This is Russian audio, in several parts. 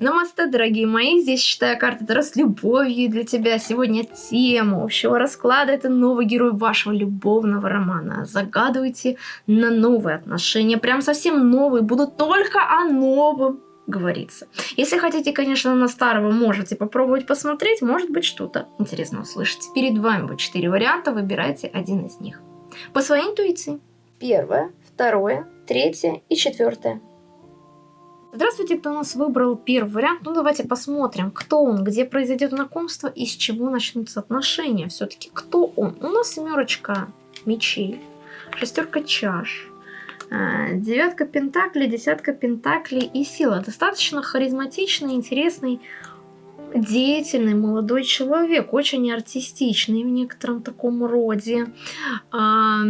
Намасте, дорогие мои, здесь читаю карты Таро с любовью для тебя. Сегодня тема общего расклада – это новый герой вашего любовного романа. Загадывайте на новые отношения, прям совсем новые, будут только о новом говорится. Если хотите, конечно, на старого, можете попробовать посмотреть, может быть что-то интересно услышать. Перед вами будет четыре варианта, выбирайте один из них. По своей интуиции. Первое, второе, третье и четвертое. Здравствуйте, кто у нас выбрал первый вариант. Ну, давайте посмотрим, кто он, где произойдет знакомство и с чего начнутся отношения. Все-таки кто он? У нас семерочка мечей, шестерка чаш, э, девятка пентаклей, десятка пентаклей и сила. Достаточно харизматичный, интересный деятельный молодой человек, очень артистичный в некотором таком роде, а,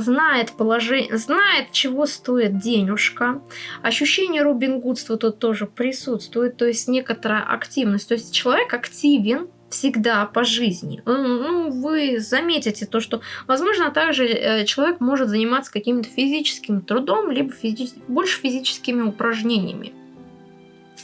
знает положение, знает, чего стоит денежка. Ощущение Робин Гудства тут тоже присутствует, то есть некоторая активность. То есть человек активен, всегда по жизни. Ну, вы заметите то, что, возможно, также э, человек может заниматься каким-то физическим трудом, либо физи больше физическими упражнениями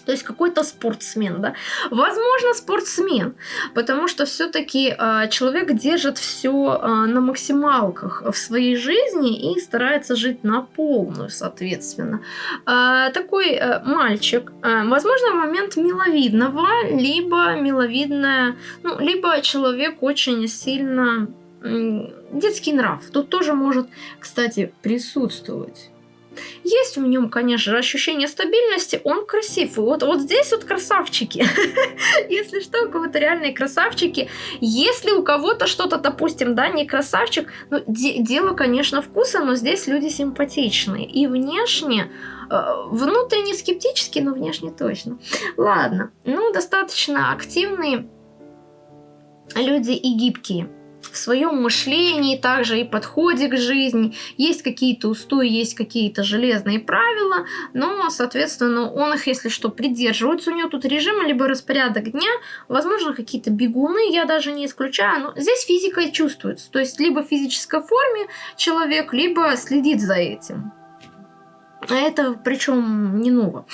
то есть какой-то спортсмен, да. Возможно, спортсмен, потому что все-таки э, человек держит все э, на максималках в своей жизни и старается жить на полную, соответственно. Э, такой э, мальчик, э, возможно, момент миловидного, либо миловидная, ну, либо человек очень сильно детский нрав. Тут тоже может, кстати, присутствовать. Есть в нем, конечно же, ощущение стабильности, он красив. И вот, вот здесь вот красавчики. Если что, у кого-то реальные красавчики. Если у кого-то что-то, допустим, да, не красавчик, ну, де дело, конечно, вкуса, но здесь люди симпатичные. И внешне, э, внутренне скептически, но внешне точно. Ладно, ну, достаточно активные люди и гибкие в своем мышлении, также и подходе к жизни. Есть какие-то устои, есть какие-то железные правила, но, соответственно, он их, если что, придерживается. У него тут режим, либо распорядок дня, возможно, какие-то бегуны, я даже не исключаю. Но здесь физика чувствуется. То есть, либо в физической форме человек, либо следит за этим. А это причем не ново.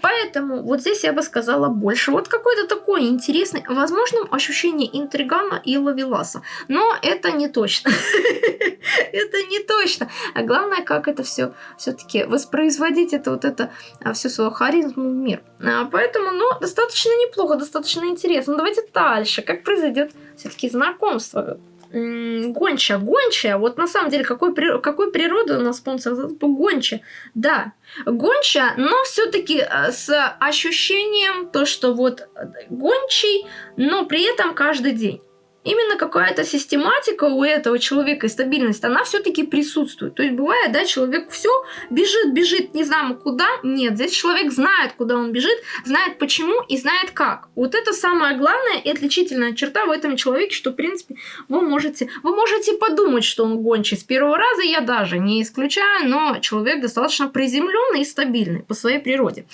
Поэтому вот здесь я бы сказала больше. Вот какой-то такой интересный, возможно, ощущение интригана и лавеласа. Но это не точно. Это не точно. А главное, как это все все-таки воспроизводить, это вот это а, всю свою харизму в мир. А, поэтому, ну, достаточно неплохо, достаточно интересно. Давайте дальше. Как произойдет все-таки знакомство? Гонча, гонча, вот на самом деле, какой, какой природы у нас спонсор? Гонча, да, гонча, но все-таки э, с ощущением то, что вот э, гончий, но при этом каждый день именно какая-то систематика у этого человека и стабильность, она все-таки присутствует. То есть бывает, да, человек все бежит, бежит, не знаем куда. Нет, здесь человек знает, куда он бежит, знает почему и знает как. Вот это самая главная и отличительная черта в этом человеке, что, в принципе, вы можете, вы можете подумать, что он гончий с первого раза, я даже не исключаю, но человек достаточно приземленный и стабильный по своей природе.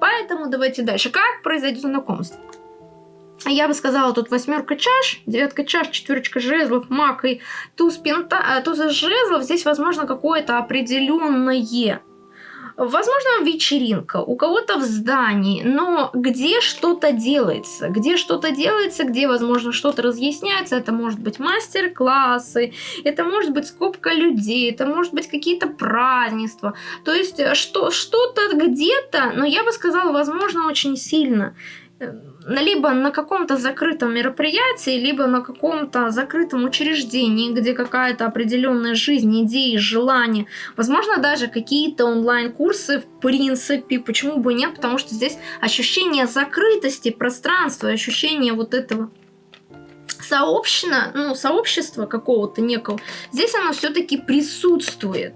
Поэтому давайте дальше. Как произойдет знакомство? Я бы сказала, тут восьмерка чаш, девятка чаш, четверочка жезлов, маг и туз, пента, э, туз жезлов. Здесь, возможно, какое-то определенное Возможно, вечеринка, у кого-то в здании, но где что-то делается, где что-то делается, где, возможно, что-то разъясняется, это может быть мастер-классы, это может быть скобка людей, это может быть какие-то празднества, то есть что, что-то где-то, но я бы сказала, возможно, очень сильно либо на каком-то закрытом мероприятии, либо на каком-то закрытом учреждении, где какая-то определенная жизнь, идеи, желания, возможно, даже какие-то онлайн-курсы, в принципе, почему бы нет, потому что здесь ощущение закрытости пространства, ощущение вот этого сообщено, ну, сообщества какого-то некого, здесь оно все-таки присутствует.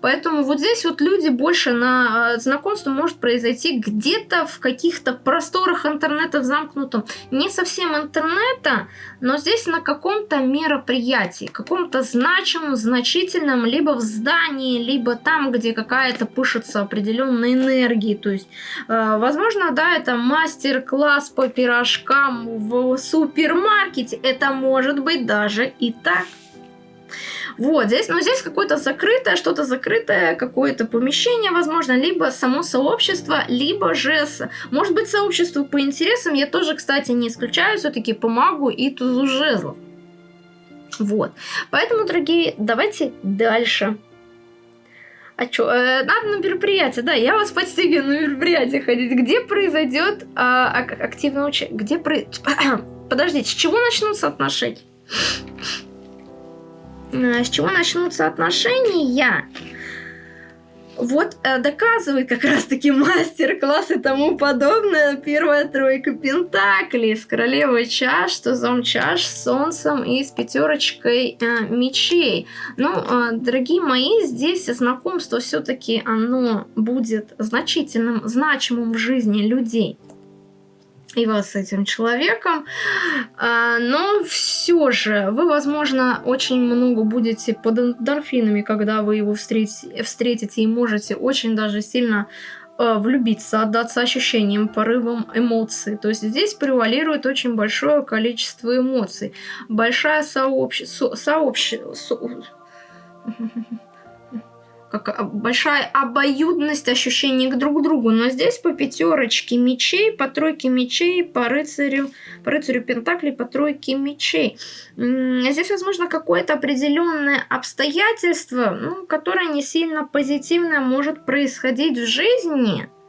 Поэтому вот здесь вот люди больше на э, знакомство может произойти где-то в каких-то просторах интернета в замкнутом. Не совсем интернета, но здесь на каком-то мероприятии, каком-то значимом, значительном, либо в здании, либо там, где какая-то пышется определенная энергия. То есть, э, возможно, да, это мастер-класс по пирожкам в супермаркете. Это может быть даже и так. Вот, здесь, ну, здесь какое-то закрытое, что-то закрытое, какое-то помещение, возможно, либо само сообщество, либо же, может быть, сообщество по интересам. Я тоже, кстати, не исключаю все-таки по магу и тузу жезлов. Вот. Поэтому, дорогие, давайте дальше. А что, э, надо на мероприятие, да, я вас подстегиваю на мероприятие ходить. Где произойдет э, активное участие? Где про... Подождите, с чего начнутся отношения? Э, с чего начнутся отношения? Вот э, доказывает как раз-таки мастер-класс и тому подобное. Первая тройка пентаклей с королевой чаш, тузом чаш, с солнцем и с пятерочкой э, мечей. Ну, э, дорогие мои, здесь знакомство все-таки оно будет значительным, значимым в жизни людей и вас с этим человеком. А, но все же вы, возможно, очень много будете под эндорфинами, когда вы его встретите, встретите и можете очень даже сильно а, влюбиться, отдаться ощущениям, порывам эмоций. То есть здесь превалирует очень большое количество эмоций. Большая сообщество... Сообще, со, как большая обоюдность ощущений к друг другу. Но здесь по пятерочке мечей, по тройке мечей, по рыцарю, по рыцарю пентаклей, по тройке мечей. Здесь, возможно, какое-то определенное обстоятельство, ну, которое не сильно позитивно может происходить в жизни –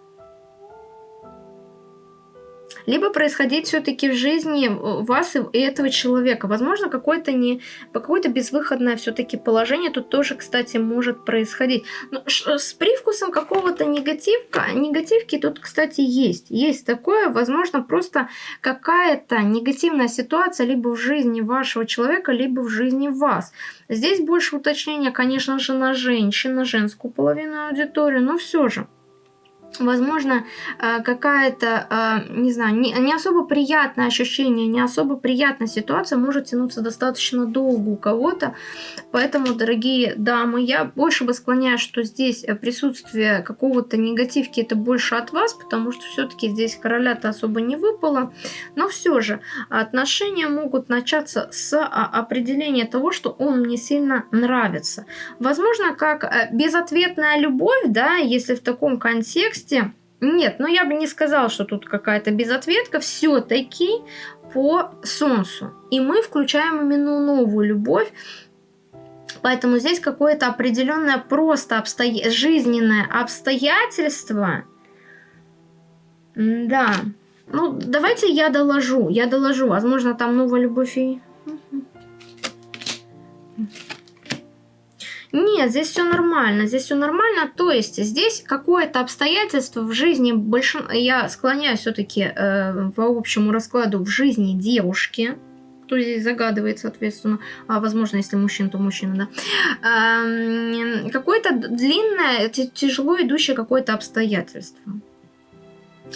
либо происходить все-таки в жизни вас и этого человека. Возможно, какое-то не какое-то безвыходное все-таки положение тут тоже, кстати, может происходить. Но с привкусом какого-то негативка, негативки тут, кстати, есть. Есть такое, возможно, просто какая-то негативная ситуация либо в жизни вашего человека, либо в жизни вас. Здесь больше уточнения, конечно же, на женщин, на женскую половину аудитории, но все же возможно, э, какая-то, э, не знаю, не, особо приятное ощущение, не особо приятная ситуация может тянуться достаточно долго у кого-то. Поэтому, дорогие дамы, я больше бы склоняюсь, что здесь э, присутствие какого-то негативки это больше от вас, потому что все-таки здесь короля-то особо не выпало. Но все же отношения могут начаться с а, определения того, что он мне сильно нравится. Возможно, как безответная любовь, да, если в таком контексте, контексте. Нет, но я бы не сказала, что тут какая-то безответка. Все-таки по Солнцу. И мы включаем именно новую любовь. Поэтому здесь какое-то определенное просто обстоя... жизненное обстоятельство. Да. Ну, давайте я доложу. Я доложу. Возможно, там новая любовь и... Нет, здесь все нормально, здесь все нормально. То есть здесь какое-то обстоятельство в жизни большин... Я склоняюсь все-таки э, по общему раскладу в жизни девушки, кто здесь загадывает, соответственно, а возможно, если мужчина, то мужчина, да, э, какое-то длинное, тяжело идущее какое-то обстоятельство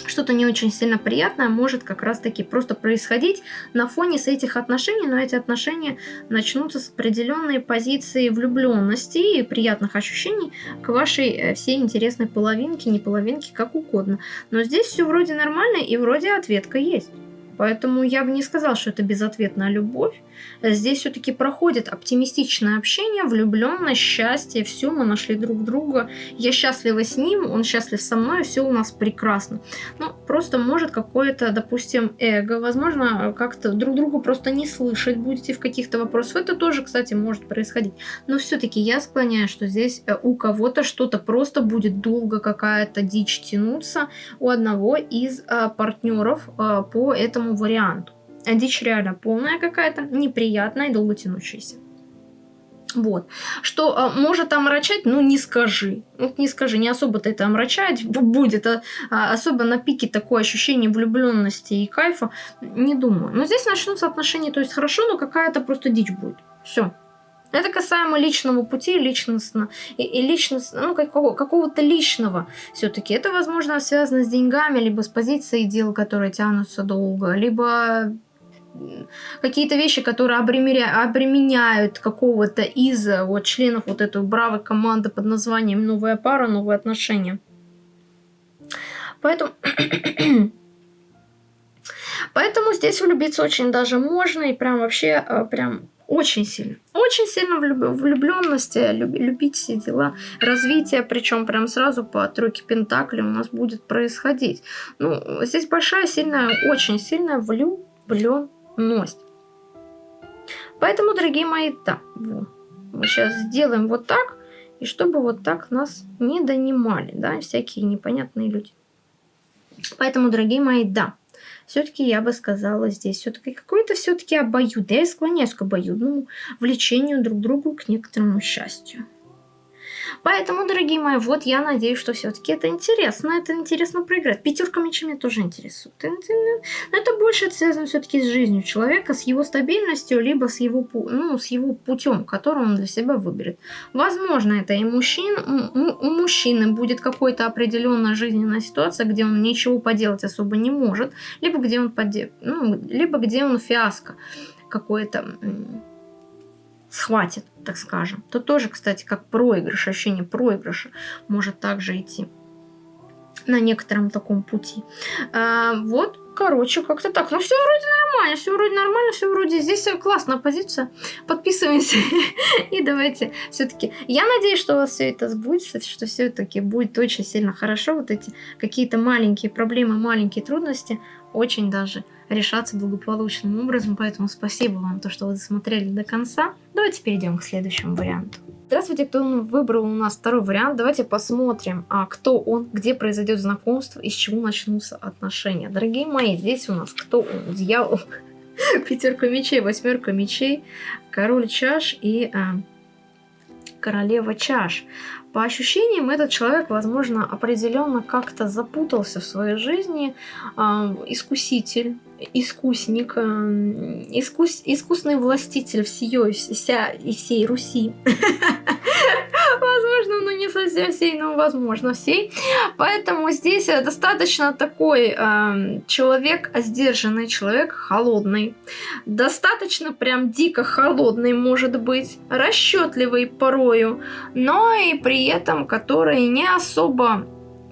что-то не очень сильно приятное может как раз-таки просто происходить на фоне с этих отношений, но эти отношения начнутся с определенной позиции влюбленности и приятных ощущений к вашей э, всей интересной половинке, не половинке, как угодно. Но здесь все вроде нормально и вроде ответка есть. Поэтому я бы не сказал, что это безответная любовь. Здесь все-таки проходит оптимистичное общение, влюбленность, счастье, все, мы нашли друг друга. Я счастлива с ним, он счастлив со мной, все у нас прекрасно. Ну, просто может какое-то, допустим, эго, возможно, как-то друг другу просто не слышать будете в каких-то вопросах. Это тоже, кстати, может происходить. Но все-таки я склоняюсь, что здесь э, у кого-то что-то просто будет долго какая-то дичь тянуться у одного из а, партнеров а, по этому варианту. А дичь реально полная какая-то, неприятная и долго тянущаяся. Вот. Что а, может омрачать, ну не скажи. Вот не скажи, не особо-то это омрачать будет. А, а, особо на пике такое ощущение влюбленности и кайфа, не думаю. Но здесь начнутся отношения, то есть хорошо, но какая-то просто дичь будет. Все. Это касаемо личного пути, личностно, и, и личность, ну, какого, какого-то личного все-таки. Это, возможно, связано с деньгами, либо с позицией дел, которые тянутся долго, либо какие-то вещи, которые обременя... обременяют какого-то из вот, членов вот этой бравой команды под названием «Новая пара, новые отношения». Поэтому... Поэтому здесь влюбиться очень даже можно, и прям вообще, э, прям Очень сильно. Очень сильно влюбленности, любить все дела. Развитие, причем прям сразу по тройке Пентакли у нас будет происходить. Ну, здесь большая, сильная, очень сильная влюбленность. Поэтому, дорогие мои, да, мы сейчас сделаем вот так, и чтобы вот так нас не донимали, да, всякие непонятные люди. Поэтому, дорогие мои, да, все-таки я бы сказала здесь все-таки какой-то все-таки обоюд. Я склоняюсь к обоюдному влечению друг к другу к некоторому счастью. Поэтому, дорогие мои, вот я надеюсь, что все-таки это интересно, это интересно проиграть. Пятерка мечами тоже интересует. Но это больше связано все-таки с жизнью человека, с его стабильностью, либо с его, ну, с его путем, который он для себя выберет. Возможно, это и мужчин, у мужчины будет какая-то определенная жизненная ситуация, где он ничего поделать особо не может, либо где он, поде... ну, либо где он фиаско какое-то схватит, так скажем, то тоже, кстати, как проигрыш, ощущение проигрыша может также идти на некотором таком пути. А, вот, короче, как-то так. Ну, все вроде нормально, все вроде нормально, все вроде здесь классная позиция. Подписываемся и давайте все-таки. Я надеюсь, что у вас все это сбудется, что все-таки будет очень сильно хорошо. Вот эти какие-то маленькие проблемы, маленькие трудности очень даже решаться благополучным образом. Поэтому спасибо вам, то, что вы досмотрели до конца. Давайте перейдем к следующему варианту. Здравствуйте, кто выбрал у нас второй вариант. Давайте посмотрим, а кто он, где произойдет знакомство и с чего начнутся отношения. Дорогие мои, здесь у нас кто он? Дьявол, пятерка мечей, восьмерка мечей, король чаш и а, королева чаш. По ощущениям, этот человек, возможно, определенно как-то запутался в своей жизни. Э, искуситель, искусник, э, искус, искусный властитель всей, вся, и всей Руси. Возможно, но не совсем всей, но возможно всей. Поэтому здесь э, достаточно такой э, человек, сдержанный человек, холодный. Достаточно прям дико холодный может быть, расчетливый порою, но и при этом который не особо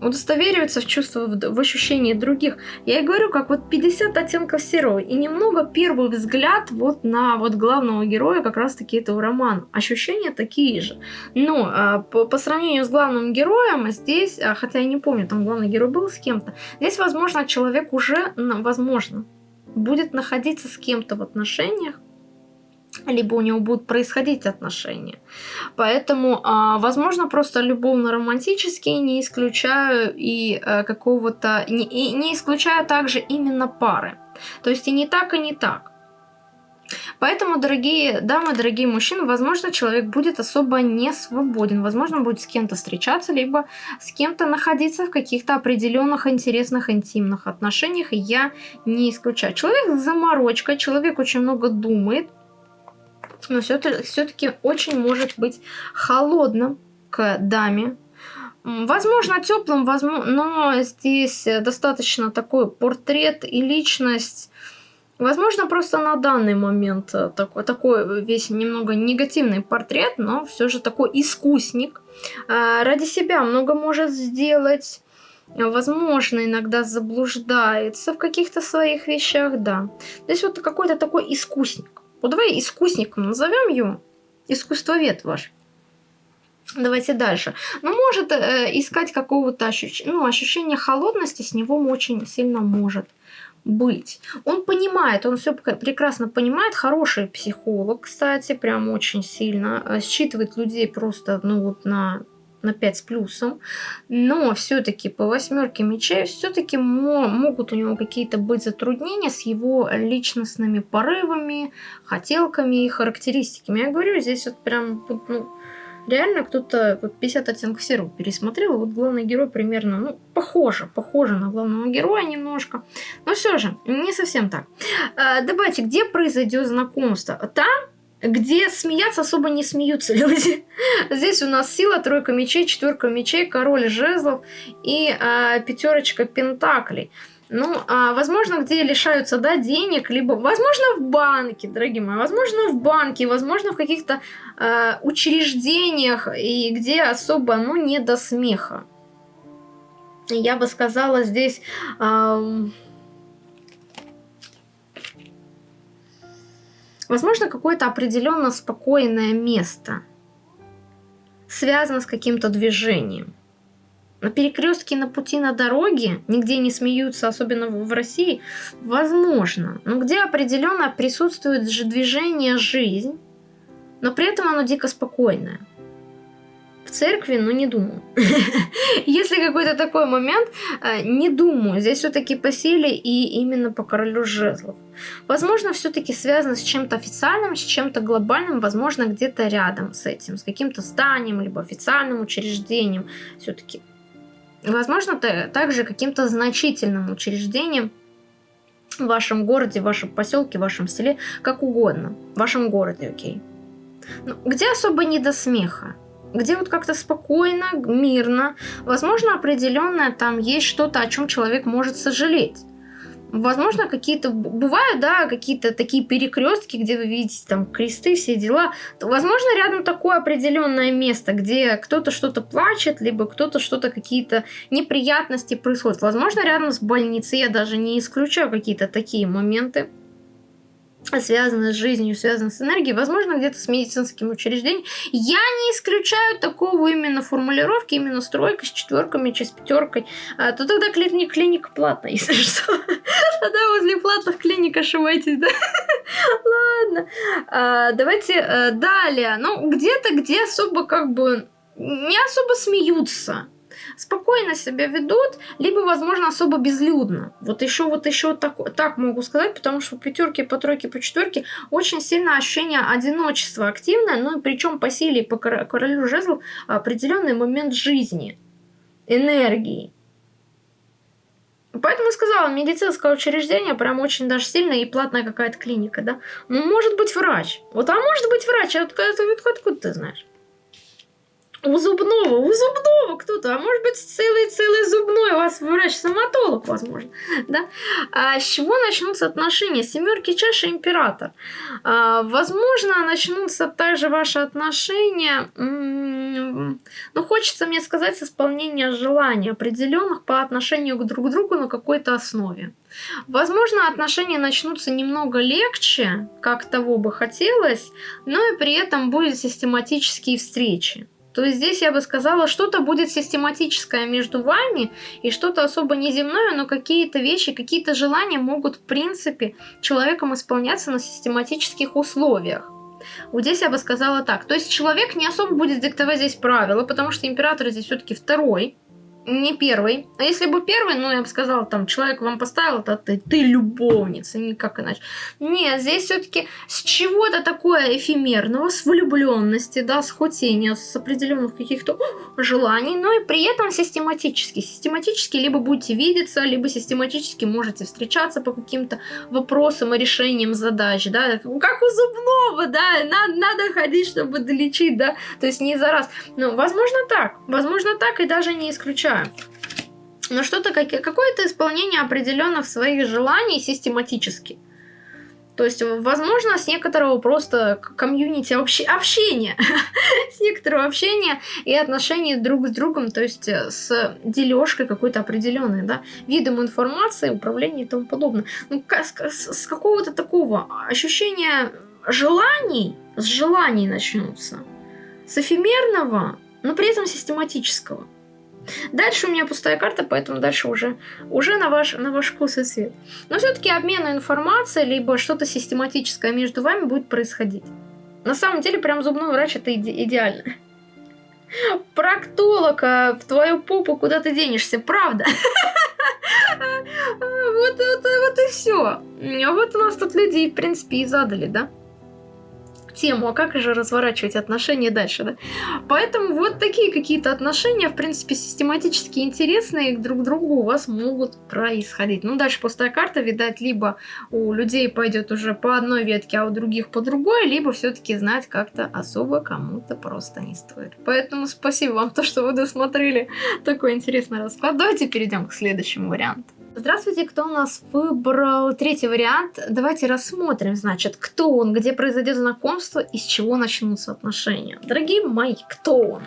удостовериваться в чувствах, в ощущении других. Я и говорю, как вот 50 оттенков серого. И немного первый взгляд вот на вот главного героя как раз-таки этого романа. Ощущения такие же. Но а, по, по сравнению с главным героем, здесь, а, хотя я не помню, там главный герой был с кем-то, здесь, возможно, человек уже, возможно, будет находиться с кем-то в отношениях, либо у него будут происходить отношения. Поэтому, а, возможно, просто любовно-романтические, не исключаю и а, какого-то... Не, не исключаю также именно пары. То есть и не так, и не так. Поэтому, дорогие дамы, дорогие мужчины, возможно, человек будет особо не свободен. Возможно, будет с кем-то встречаться, либо с кем-то находиться в каких-то определенных интересных интимных отношениях. И я не исключаю. Человек заморочка, человек очень много думает, но все-таки очень может быть холодным к даме. Возможно, теплым, возможно, но здесь достаточно такой портрет и личность. Возможно, просто на данный момент такой, такой весь немного негативный портрет, но все же такой искусник. А, ради себя много может сделать. Возможно, иногда заблуждается в каких-то своих вещах, да. Здесь вот какой-то такой искусник. Вот давай искусником назовем его. Искусствовед ваш. Давайте дальше. Ну, может э, искать какого-то ощущ... ну, ощущения холодности, с него очень сильно может быть. Он понимает, он все прекрасно понимает, хороший психолог, кстати, прям очень сильно, э, считывает людей просто, ну вот на на 5 с плюсом, но все-таки по восьмерке мечей все-таки могут у него какие-то быть затруднения с его личностными порывами, хотелками и характеристиками. Я говорю, здесь вот прям ну, реально кто-то вот 50 оттенков серого пересмотрел, вот главный герой примерно, ну, похоже, похоже на главного героя немножко, но все же, не совсем так. А, давайте, где произойдет знакомство? Там, где смеяться особо не смеются люди. Здесь у нас сила, тройка мечей, четверка мечей, король жезлов и а, пятерочка пентаклей. Ну, а, возможно, где лишаются, да, денег, либо, возможно, в банке, дорогие мои, возможно, в банке, возможно, в каких-то а, учреждениях, и где особо, ну, не до смеха. Я бы сказала здесь... А, Возможно, какое-то определенно спокойное место связано с каким-то движением. На перекрестке на пути на дороге, нигде не смеются, особенно в России, возможно. Но где определенно присутствует же движение, жизнь, но при этом оно дико спокойное. Церкви, ну не думаю. Если какой-то такой момент, э, не думаю. Здесь все-таки по силе и именно по королю жезлов. Возможно, все-таки связано с чем-то официальным, с чем-то глобальным, возможно, где-то рядом с этим, с каким-то зданием, либо официальным учреждением. Все-таки Возможно, также каким-то значительным учреждением в вашем городе, в вашем поселке, в вашем селе, как угодно. В вашем городе, окей. Ну, где особо не до смеха? Где вот как-то спокойно, мирно. Возможно, определенное там есть что-то, о чем человек может сожалеть. Возможно, какие-то бывают, да, какие-то такие перекрестки, где вы видите там кресты, все дела. Возможно, рядом такое определенное место, где кто-то что-то плачет, либо кто-то что-то, какие-то неприятности происходят. Возможно, рядом с больницей, я даже не исключаю какие-то такие моменты связано с жизнью, связано с энергией, возможно, где-то с медицинским учреждением. Я не исключаю такого именно формулировки, именно с тройкой, с четверками, с пятеркой. А, то тогда клиника, клиника платная, если что. Тогда возле платных клиник ошибаетесь, да? Ладно. А, давайте а, далее. Ну, где-то, где особо как бы не особо смеются спокойно себя ведут, либо, возможно, особо безлюдно. Вот еще, вот еще так, так могу сказать, потому что пятерки, по тройке, по четверке очень сильно ощущение одиночества активное, ну и причем по силе, по королю жезлов определенный момент жизни, энергии. Поэтому сказала, медицинское учреждение прям очень даже сильное и платная какая-то клиника, да. Ну, может быть врач. Вот, а может быть врач, а откуда, откуда ты знаешь? У зубного, у зубного кто-то, а может быть целый-целый зубной у вас врач-стоматолог, возможно, да? А с чего начнутся отношения? Семерки чаши император. А, возможно, начнутся также ваши отношения, ну, хочется мне сказать, с исполнения желаний определенных по отношению к друг другу на какой-то основе. Возможно, отношения начнутся немного легче, как того бы хотелось, но и при этом будут систематические встречи. То здесь я бы сказала, что-то будет систематическое между вами и что-то особо неземное, но какие-то вещи, какие-то желания могут в принципе человеком исполняться на систематических условиях. Вот здесь я бы сказала так. То есть человек не особо будет диктовать здесь правила, потому что император здесь все-таки второй не первый. А если бы первый, ну, я бы сказала, там, человек вам поставил, это ты, ты любовница, никак иначе. Нет, здесь все-таки с чего-то такое эфемерного, с влюбленности, да, с хотения, с определенных каких-то желаний, но и при этом систематически. Систематически либо будете видеться, либо систематически можете встречаться по каким-то вопросам и решениям задач, да, как у зубного, да, надо, надо ходить, чтобы долечить, да, то есть не за раз. Ну, возможно так, возможно так и даже не исключаю да. Но что-то, какое-то исполнение определенных своих желаний систематически. То есть, возможно, с некоторого просто комьюнити общения, с некоторого общения и отношений друг с другом, то есть э, с дележкой какой-то определенной, да, видом информации, управления и тому подобное. Ну, с, с какого-то такого ощущения желаний, с желаний начнутся, с эфемерного, но при этом систематического. Дальше у меня пустая карта, поэтому дальше уже, уже на, ваш, на ваш вкус и цвет. Но все-таки обмен информацией, либо что-то систематическое между вами будет происходить. На самом деле, прям зубной врач это иде идеально. Проктолог, а в твою попу куда ты денешься, правда? Вот, вот, вот и все. Вот у нас тут люди, в принципе, и задали, да? Тему, а как же разворачивать отношения дальше, да? Поэтому вот такие какие-то отношения, в принципе, систематически интересные друг к другу у вас могут происходить. Ну, дальше пустая карта, видать, либо у людей пойдет уже по одной ветке, а у других по другой, либо все-таки знать как-то особо кому-то просто не стоит. Поэтому спасибо вам, то, что вы досмотрели такой интересный расклад. Давайте перейдем к следующему варианту. Здравствуйте, кто у нас выбрал третий вариант? Давайте рассмотрим, значит, кто он, где произойдет знакомство и с чего начнутся отношения. Дорогие мои, кто он?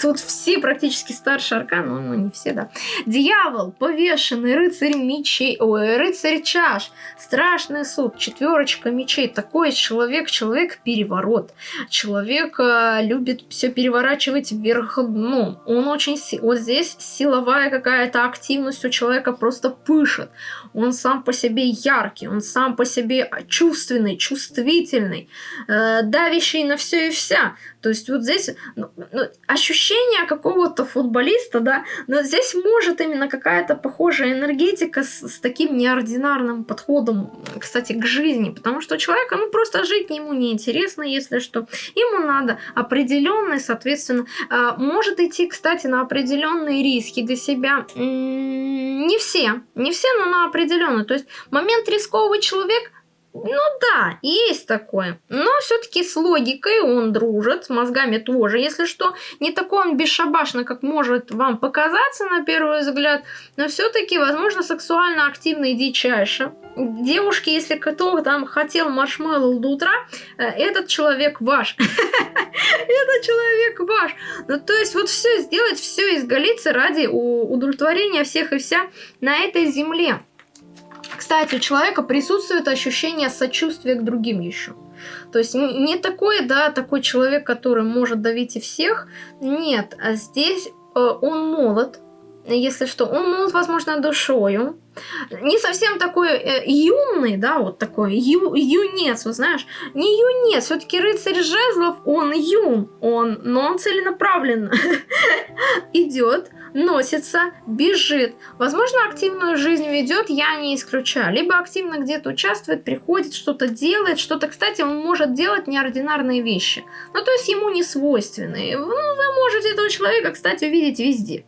Тут все практически старшие арканы, ну, ну не все, да. Дьявол, повешенный, рыцарь мечей, ой, рыцарь чаш, страшный суд, четверочка мечей. Такой человек, человек переворот. Человек э, любит все переворачивать вверх дном. Он очень, вот здесь силовая какая-то активность у человека просто пышет, он сам по себе яркий, он сам по себе чувственный, чувствительный, э, давящий на все и вся. То есть вот здесь ну, ну, ощущение какого-то футболиста, да, но здесь может именно какая-то похожая энергетика с, с таким неординарным подходом, кстати, к жизни, потому что человека, ну просто жить ему неинтересно, если что, ему надо определенный, соответственно, э, может идти, кстати, на определенные риски для себя. Не все, не все, но на определенный. То есть момент рисковый человек ну да, есть такое. Но все-таки с логикой он дружит, с мозгами тоже, если что. Не такой он бесшабашный, как может вам показаться на первый взгляд, но все-таки, возможно, сексуально активный и дичайше. Девушки, если кто там хотел маршмеллоу до утра, э, этот человек ваш. Этот человек ваш. Ну, то есть вот все сделать, все изголиться ради удовлетворения всех и вся на этой земле. Кстати, у человека присутствует ощущение сочувствия к другим еще. То есть не такой, да, такой человек, который может давить и всех. Нет, а здесь э, он молод, если что, он молод, возможно, душою. Не совсем такой э, юный, да, вот такой ю, юнец, вы знаешь. Не юнец, все-таки рыцарь жезлов, он юн, он, но он целенаправленно идет носится, бежит. Возможно, активную жизнь ведет, я не исключаю. Либо активно где-то участвует, приходит, что-то делает, что-то, кстати, он может делать неординарные вещи. Ну, то есть ему не свойственные. Ну, вы можете этого человека, кстати, увидеть везде.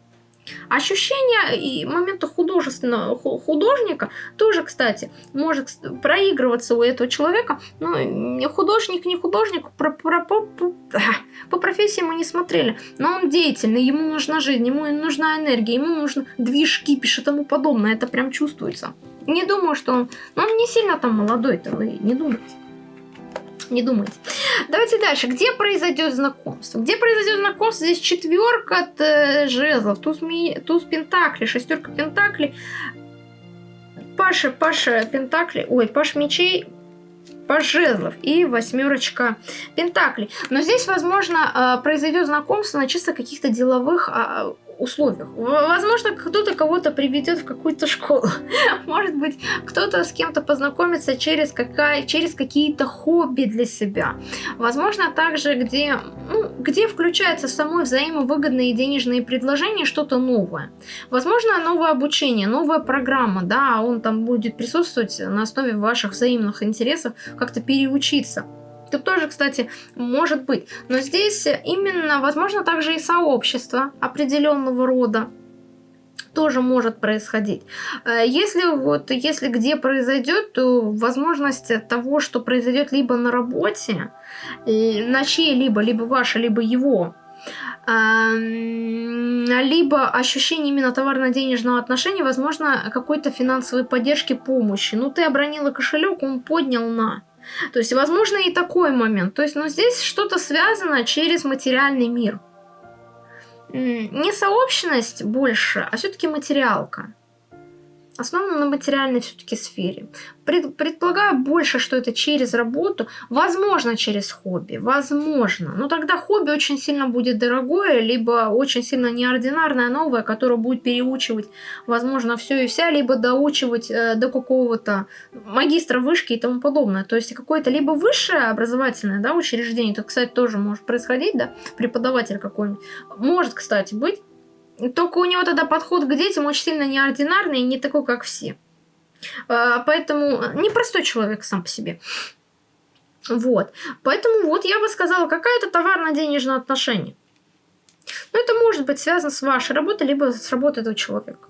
Ощущение и момента художественного художника тоже, кстати, может проигрываться у этого человека. Ну, художник, не художник, про, про, по, по, по профессии мы не смотрели. Но он деятельный, ему нужна жизнь, ему нужна энергия, ему нужно движ, кипиш и тому подобное. Это прям чувствуется. Не думаю, что он... Ну, он не сильно там молодой-то, вы не думайте не думайте. Давайте дальше. Где произойдет знакомство? Где произойдет знакомство? Здесь четверка э, жезлов, туз, ми... туз пентакли, шестерка пентаклей. Паша, Паша пентакли, ой, Паш мечей, Паш жезлов и восьмерочка пентаклей. Но здесь, возможно, э, произойдет знакомство на чисто каких-то деловых а, условиях. Возможно, кто-то кого-то приведет в какую-то школу. Может быть, кто-то с кем-то познакомится через, какая, через какие-то хобби для себя. Возможно, также, где, ну, где включается самое взаимовыгодные денежные предложения, что-то новое. Возможно, новое обучение, новая программа, да, он там будет присутствовать на основе ваших взаимных интересов, как-то переучиться. Тут тоже, кстати, может быть. Но здесь именно, возможно, также и сообщество определенного рода тоже может происходить. Э, если вот, если где произойдет, то возможность того, что произойдет либо на работе, на чьей-либо, либо ваше, либо его, либо ощущение именно товарно-денежного отношения, возможно, какой-то финансовой поддержки, помощи. Ну, ты обронила кошелек, он поднял на. То есть, возможно, и такой момент. То есть, но здесь что-то связано через материальный мир. Не сообщность больше, а все-таки материалка основано на материальной все-таки сфере. Пред, предполагаю больше, что это через работу, возможно, через хобби, возможно. Но тогда хобби очень сильно будет дорогое, либо очень сильно неординарное, новое, которое будет переучивать, возможно, все и вся, либо доучивать э, до какого-то магистра вышки и тому подобное. То есть какое-то либо высшее образовательное да, учреждение, это, кстати, тоже может происходить, да, преподаватель какой-нибудь. Может, кстати, быть только у него тогда подход к детям очень сильно неординарный и не такой, как все. А, поэтому непростой человек сам по себе. Вот. Поэтому вот я бы сказала, какая-то товарно-денежное отношение. Но это может быть связано с вашей работой, либо с работой этого человека.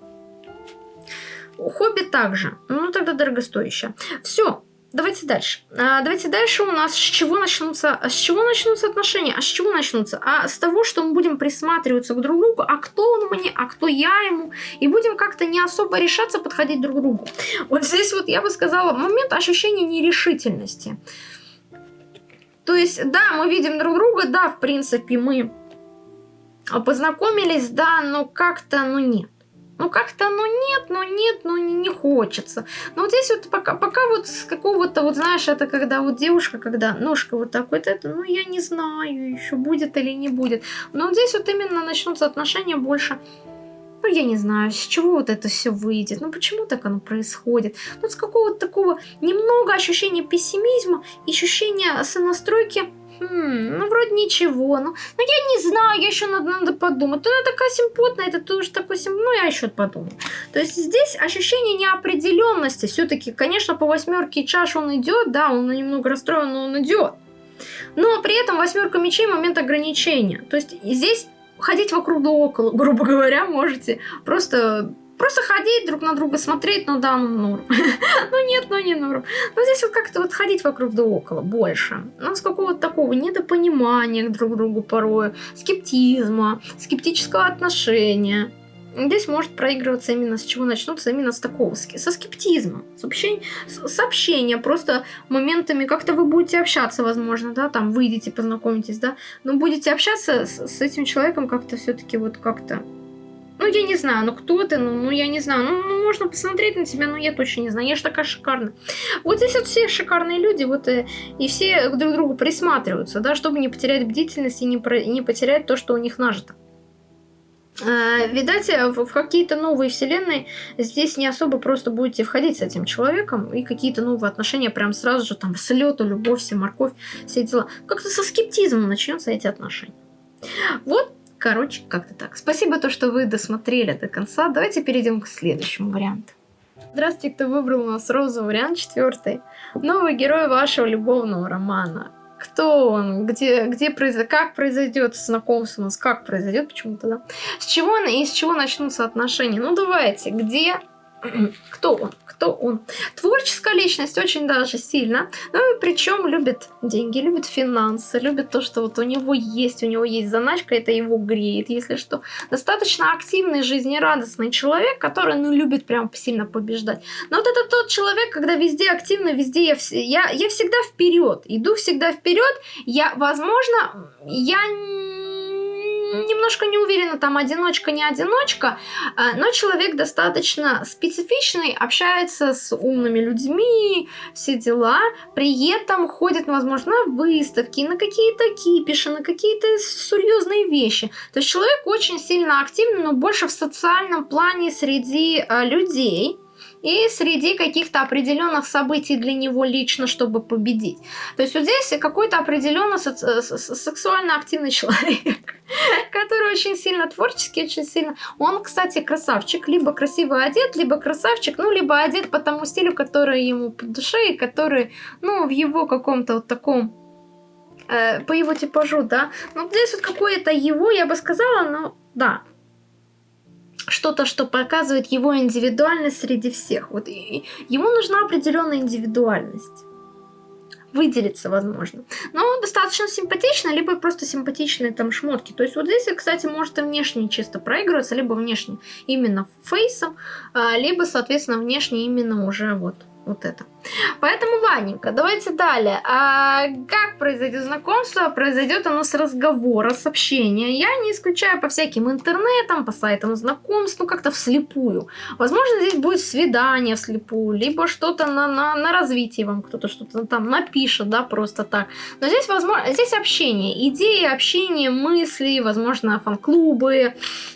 Хобби также. Ну, тогда дорогостоящее. Все. Давайте дальше. А, давайте дальше у нас с чего начнутся, с чего начнутся отношения, а с чего начнутся? А с того, что мы будем присматриваться к друг другу, а кто он мне, а кто я ему, и будем как-то не особо решаться подходить друг к другу. Вот здесь вот я бы сказала момент ощущения нерешительности. То есть, да, мы видим друг друга, да, в принципе, мы познакомились, да, но как-то, ну нет. Ну как-то, ну нет, ну нет, ну не, не хочется. Но вот здесь вот пока, пока вот с какого-то, вот знаешь, это когда вот девушка, когда ножка вот так вот это, ну я не знаю, еще будет или не будет. Но вот здесь вот именно начнутся отношения больше ну, я не знаю, с чего вот это все выйдет, ну, почему так оно происходит. Ну, с какого-то такого немного ощущения пессимизма, ощущения сонастройки, Хм, ну вроде ничего. Ну, ну я не знаю, я еще надо, надо подумать. Она такая симпотная, это тоже такой симп... Ну, я еще подумаю. То есть здесь ощущение неопределенности. Все-таки, конечно, по восьмерке чаш он идет, да, он немного расстроен, но он идет. Но при этом восьмерка мечей момент ограничения. То есть здесь ходить вокруг да около, грубо говоря, можете. Просто Просто ходить друг на друга, смотреть, ну да, ну норм. ну нет, ну не норм. Но здесь вот как-то вот ходить вокруг да около больше. Ну, с какого-то такого недопонимания друг к другу порою, скептизма, скептического отношения. Здесь может проигрываться именно с чего начнутся, именно с такого, со скептизма, с, общения, с общения, просто моментами, как-то вы будете общаться, возможно, да, там выйдете, познакомитесь, да, но будете общаться с, с этим человеком как-то все-таки вот как-то ну, я не знаю, ну кто ты, ну, ну я не знаю, ну, ну можно посмотреть на тебя, но я точно не знаю, я же такая шикарная. Вот здесь вот все шикарные люди, вот и, э, и все друг к другу присматриваются, да, чтобы не потерять бдительность и не, про, не потерять то, что у них нажито. Э, видать, э, в, в какие-то новые вселенные здесь не особо просто будете входить с этим человеком, и какие-то новые отношения прям сразу же там с любовь, все морковь, все дела. Как-то со скептизмом начнется эти отношения. Вот Короче, как-то так. Спасибо, то, что вы досмотрели до конца. Давайте перейдем к следующему варианту. Здравствуйте, кто выбрал у нас розовый вариант четвертый. Новый герой вашего любовного романа. Кто он? Где, где произойдет? Как произойдет знакомство у нас? Как произойдет почему-то, да? С чего и с чего начнутся отношения? Ну, давайте. Где кто он? Кто он? Творческая личность очень даже сильно. Ну и причем любит деньги, любит финансы, любит то, что вот у него есть, у него есть заначка, это его греет, если что. Достаточно активный, жизнерадостный человек, который, ну, любит прям сильно побеждать. Но вот это тот человек, когда везде активно, везде я, я, я всегда вперед, иду всегда вперед. Я, возможно, я немножко не уверена, там одиночка, не одиночка, а, но человек достаточно специфичный, общается с умными людьми, все дела, при этом ходит, возможно, на выставки, на какие-то кипиши, на какие-то серьезные вещи. То есть человек очень сильно активный, но больше в социальном плане среди а, людей, и среди каких-то определенных событий для него лично, чтобы победить. То есть вот здесь какой-то определенно сексуально активный человек, который очень сильно творческий, очень сильно... Он, кстати, красавчик, либо красиво одет, либо красавчик, ну, либо одет по тому стилю, который ему по душе, и который, ну, в его каком-то вот таком э, по его типажу, да. Ну, здесь вот какое-то его, я бы сказала, но да, что-то, что показывает его индивидуальность среди всех. Вот ему нужна определенная индивидуальность. Выделиться, возможно. Но достаточно симпатично, либо просто симпатичные там шмотки. То есть вот здесь, кстати, может и внешне чисто проигрываться, либо внешне именно фейсом, а, либо, соответственно, внешне именно уже вот вот это. Поэтому, ладненько, давайте далее. А как произойдет знакомство? Произойдет оно с разговора, с общения. Я не исключаю по всяким интернетам, по сайтам знакомств, ну как-то вслепую. Возможно, здесь будет свидание вслепую, либо что-то на, на, на развитие вам кто-то что-то там напишет, да, просто так. Но здесь, возможно, здесь общение, идеи, общение, мысли, возможно, фан-клубы.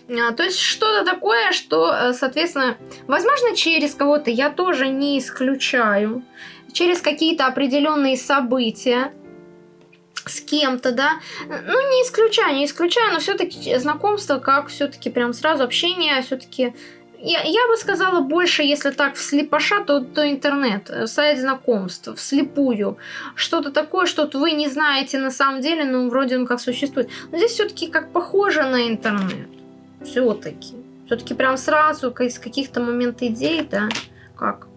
А, то есть что-то такое, что, э, соответственно, возможно, через кого-то я тоже не исключаю через какие-то определенные события, с кем-то, да, ну не исключаю, не исключаю, но все-таки знакомство, как все-таки прям сразу общение, все-таки я, я бы сказала больше, если так вслепоша, то, то интернет, э, сайт знакомств, вслепую. Что-то такое, что вы не знаете на самом деле, но вроде он как существует. Но здесь все-таки как похоже на интернет. Все-таки. Все-таки прям сразу из каких-то моментов идей, да, как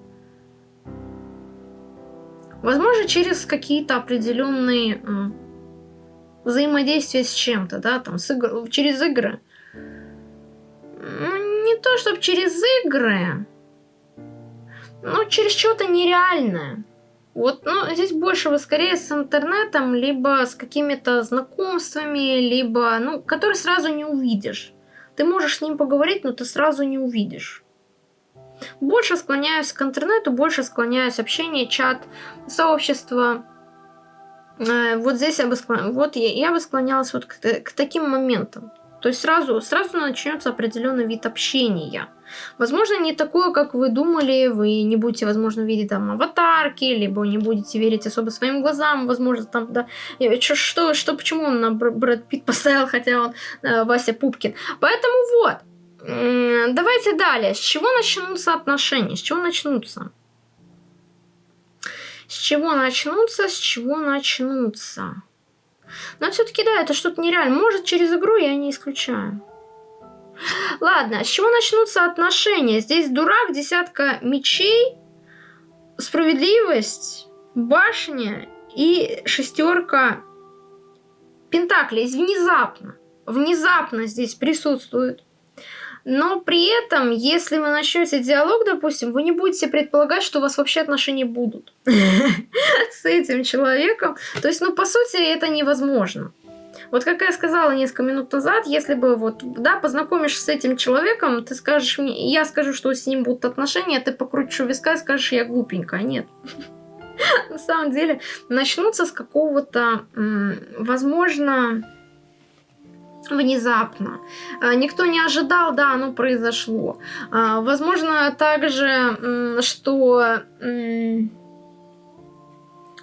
Возможно, через какие-то определенные взаимодействия с чем-то, да, там, с игр... через игры. Ну, не то, чтобы через игры, но через что-то нереальное. Вот, ну, здесь больше вы скорее с интернетом, либо с какими-то знакомствами, либо, ну, которые сразу не увидишь. Ты можешь с ним поговорить, но ты сразу не увидишь. Больше склоняюсь к интернету, больше склоняюсь общение, чат, сообщество. Э, вот здесь я бы склонялась, вот я, я бы склонялась вот к, к таким моментам. То есть сразу, сразу начнется определенный вид общения. Возможно, не такое, как вы думали, вы не будете, возможно, видеть там аватарки, либо не будете верить особо своим глазам, возможно, там, да, что, что, что почему он на Брэд Питт поставил, хотя он э, Вася Пупкин. Поэтому вот, давайте далее. С чего начнутся отношения? С чего начнутся? С чего начнутся? С чего начнутся? Но все-таки, да, это что-то нереально. Может, через игру я не исключаю. Ладно, с чего начнутся отношения? Здесь дурак, десятка мечей, справедливость, башня и шестерка пентаклей. Внезапно. Внезапно здесь присутствует. Но при этом, если вы начнете диалог, допустим, вы не будете предполагать, что у вас вообще отношения будут с этим человеком. То есть, ну, по сути, это невозможно. Вот как я сказала несколько минут назад, если бы вот, да, познакомишься с этим человеком, ты скажешь мне, я скажу, что с ним будут отношения, а ты покрутишь у виска и скажешь, я глупенькая. Нет. На самом деле, начнутся с какого-то, возможно, внезапно. А, никто не ожидал, да, оно произошло. А, возможно, также, что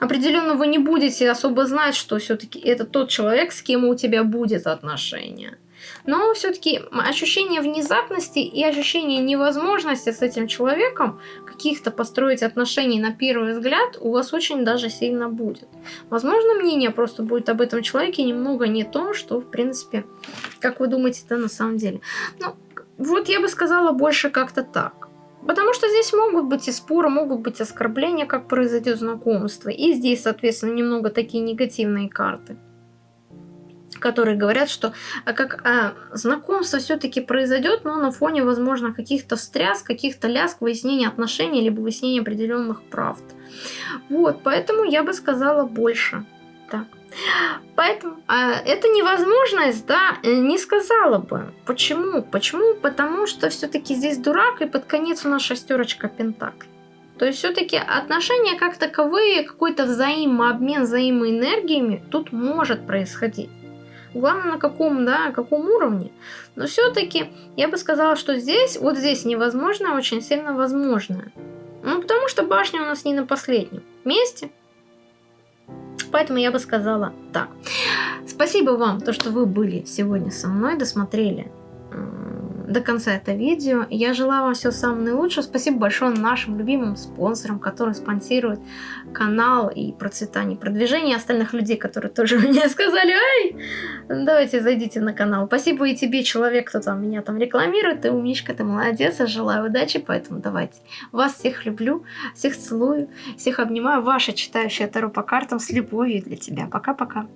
определенно вы не будете особо знать, что все-таки это тот человек, с кем у тебя будет отношение. Но все-таки ощущение внезапности и ощущение невозможности с этим человеком каких-то построить отношений на первый взгляд у вас очень даже сильно будет. Возможно, мнение просто будет об этом человеке немного не то, что, в принципе, как вы думаете, это на самом деле. Ну, вот я бы сказала больше как-то так. Потому что здесь могут быть и споры, могут быть оскорбления, как произойдет знакомство. И здесь, соответственно, немного такие негативные карты которые говорят, что а, как а, знакомство все-таки произойдет, но на фоне, возможно, каких-то встряс, каких-то ляск, выяснения отношений, либо выяснения определенных правд. Вот, поэтому я бы сказала больше. Так. Поэтому а, эта невозможность, да, э, не сказала бы. Почему? Почему? Потому что все-таки здесь дурак, и под конец у нас шестерочка пентаклей. То есть все-таки отношения как таковые, какой-то взаимообмен взаимоэнергиями тут может происходить. Главное, на каком, да, каком уровне. Но все-таки я бы сказала, что здесь, вот здесь невозможно, а очень сильно возможно. Ну, потому что башня у нас не на последнем месте. Поэтому я бы сказала так. Спасибо вам, то, что вы были сегодня со мной, досмотрели до конца это видео. Я желаю вам всего самого наилучшего. Спасибо большое нашим любимым спонсорам, которые спонсируют канал и процветание, продвижение остальных людей, которые тоже мне сказали, ай, давайте зайдите на канал. Спасибо и тебе, человек, кто там меня там рекламирует. Ты умничка, ты молодец, я желаю удачи, поэтому давайте. Вас всех люблю, всех целую, всех обнимаю. Ваша читающая Таро по картам с любовью для тебя. Пока-пока.